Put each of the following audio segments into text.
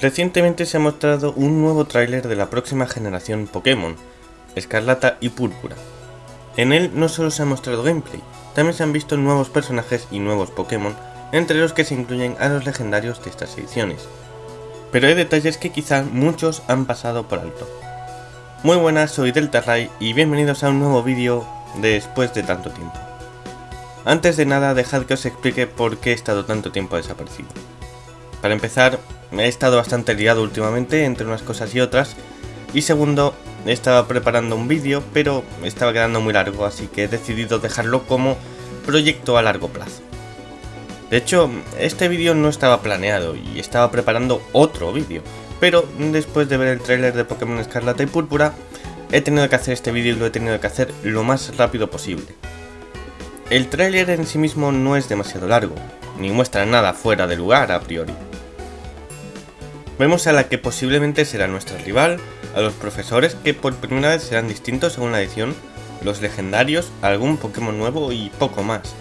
Recientemente se ha mostrado un nuevo tráiler de la próxima generación Pokémon, Escarlata y Púrpura. En él no solo se ha mostrado gameplay, también se han visto nuevos personajes y nuevos Pokémon, entre los que se incluyen a los legendarios de estas ediciones. Pero hay detalles que quizá muchos han pasado por alto. Muy buenas, soy Deltarray y bienvenidos a un nuevo vídeo después de tanto tiempo. Antes de nada, dejad que os explique por qué he estado tanto tiempo desaparecido. Para empezar, he estado bastante liado últimamente entre unas cosas y otras, y segundo, estaba preparando un vídeo, pero estaba quedando muy largo, así que he decidido dejarlo como proyecto a largo plazo. De hecho, este vídeo no estaba planeado y estaba preparando otro vídeo, pero después de ver el tráiler de Pokémon Escarlata y Púrpura, he tenido que hacer este vídeo y lo he tenido que hacer lo más rápido posible. El tráiler en sí mismo no es demasiado largo, ni muestra nada fuera de lugar a priori. Vemos a la que posiblemente será nuestra rival, a los profesores que por primera vez serán distintos según la edición, los legendarios, algún Pokémon nuevo y poco más.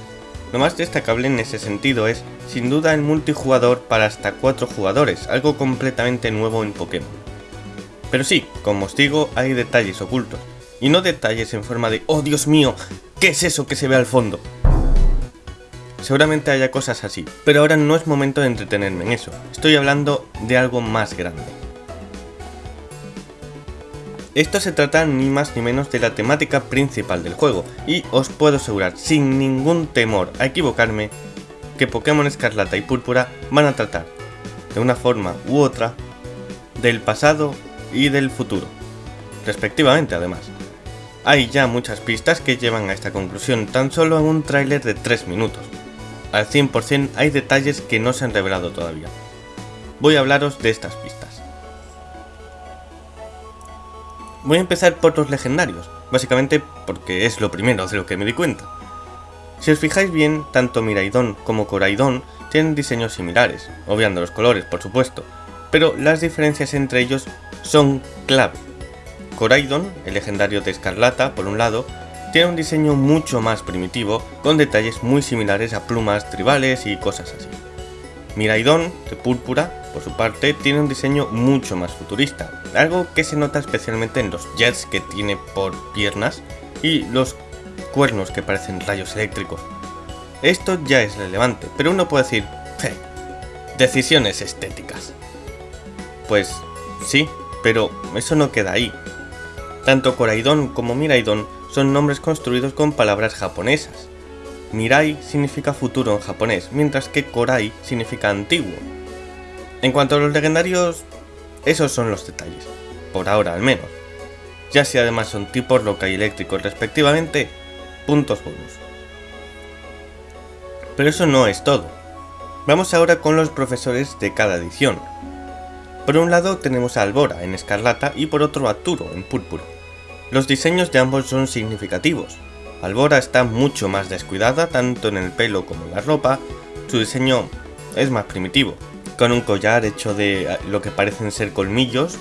Lo más destacable en ese sentido es, sin duda, el multijugador para hasta 4 jugadores, algo completamente nuevo en Pokémon. Pero sí, como os digo, hay detalles ocultos, y no detalles en forma de ¡Oh Dios mío! ¿Qué es eso que se ve al fondo? Seguramente haya cosas así, pero ahora no es momento de entretenerme en eso, estoy hablando de algo más grande. Esto se trata ni más ni menos de la temática principal del juego, y os puedo asegurar sin ningún temor a equivocarme que Pokémon Escarlata y Púrpura van a tratar, de una forma u otra, del pasado y del futuro, respectivamente además. Hay ya muchas pistas que llevan a esta conclusión tan solo en un tráiler de 3 minutos, al 100% hay detalles que no se han revelado todavía. Voy a hablaros de estas pistas. Voy a empezar por los legendarios, básicamente porque es lo primero de lo que me di cuenta. Si os fijáis bien, tanto Miraidon como Coraidon tienen diseños similares, obviando los colores por supuesto, pero las diferencias entre ellos son clave. Coraidon, el legendario de Escarlata por un lado, tiene un diseño mucho más primitivo, con detalles muy similares a plumas tribales y cosas así. Miraidon, de púrpura, por su parte, tiene un diseño mucho más futurista, algo que se nota especialmente en los jets que tiene por piernas y los cuernos que parecen rayos eléctricos. Esto ya es relevante, pero uno puede decir, decisiones estéticas. Pues sí, pero eso no queda ahí. Tanto Coraidon como Miraidon son nombres construidos con palabras japonesas. Mirai significa futuro en japonés, mientras que Korai significa antiguo. En cuanto a los legendarios, esos son los detalles, por ahora al menos. Ya si además son tipos loca y eléctricos respectivamente, puntos bonus. Pero eso no es todo. Vamos ahora con los profesores de cada edición. Por un lado tenemos a Albora en escarlata y por otro a Turo en púrpura. Los diseños de ambos son significativos. Albora está mucho más descuidada tanto en el pelo como en la ropa, su diseño es más primitivo, con un collar hecho de eh, lo que parecen ser colmillos,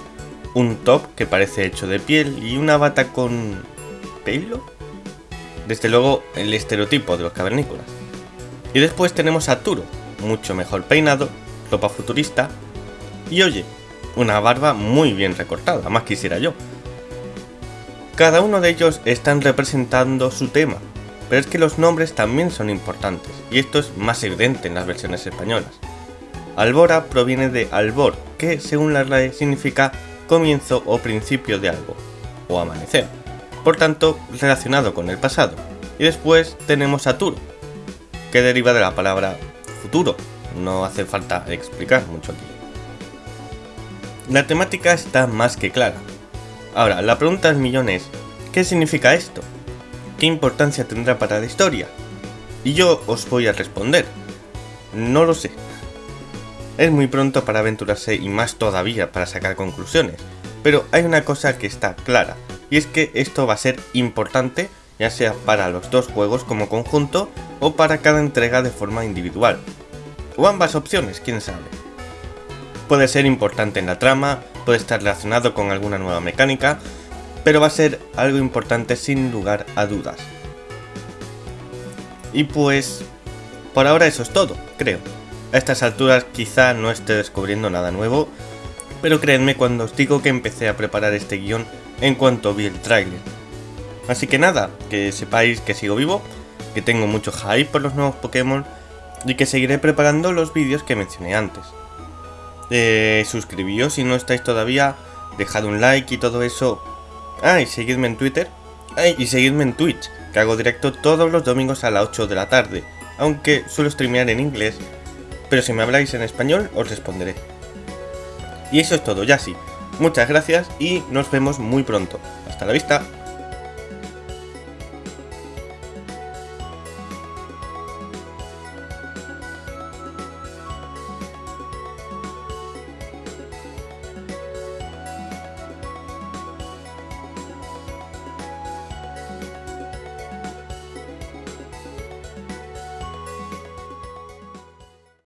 un top que parece hecho de piel y una bata con... ¿pelo? Desde luego el estereotipo de los cavernícolas. Y después tenemos a Turo, mucho mejor peinado, ropa futurista y oye, una barba muy bien recortada, más quisiera yo. Cada uno de ellos están representando su tema, pero es que los nombres también son importantes, y esto es más evidente en las versiones españolas. Albora proviene de albor, que según la RAE significa comienzo o principio de algo, o amanecer, por tanto relacionado con el pasado. Y después tenemos a Turo, que deriva de la palabra futuro, no hace falta explicar mucho aquí. La temática está más que clara, Ahora, la pregunta del millón es, ¿qué significa esto? ¿Qué importancia tendrá para la historia? Y yo os voy a responder, no lo sé. Es muy pronto para aventurarse y más todavía para sacar conclusiones, pero hay una cosa que está clara, y es que esto va a ser importante ya sea para los dos juegos como conjunto o para cada entrega de forma individual. O ambas opciones, quién sabe. Puede ser importante en la trama, puede estar relacionado con alguna nueva mecánica, pero va a ser algo importante sin lugar a dudas. Y pues, por ahora eso es todo, creo. A estas alturas quizá no esté descubriendo nada nuevo, pero creedme cuando os digo que empecé a preparar este guion en cuanto vi el tráiler. Así que nada, que sepáis que sigo vivo, que tengo mucho hype por los nuevos Pokémon y que seguiré preparando los vídeos que mencioné antes. Eh, suscribíos si no estáis todavía, dejad un like y todo eso. Ah, y seguidme en Twitter. Ah, y seguidme en Twitch, que hago directo todos los domingos a las 8 de la tarde, aunque suelo streamear en inglés, pero si me habláis en español os responderé. Y eso es todo, ya sí. Muchas gracias y nos vemos muy pronto. Hasta la vista.